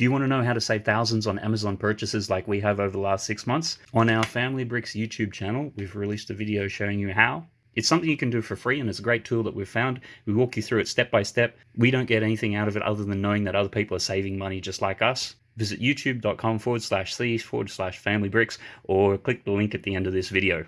Do you want to know how to save thousands on Amazon purchases like we have over the last six months? On our Family Bricks YouTube channel, we've released a video showing you how. It's something you can do for free and it's a great tool that we've found. We walk you through it step by step. We don't get anything out of it other than knowing that other people are saving money just like us. Visit youtube.com forward slash c forward slash family bricks or click the link at the end of this video.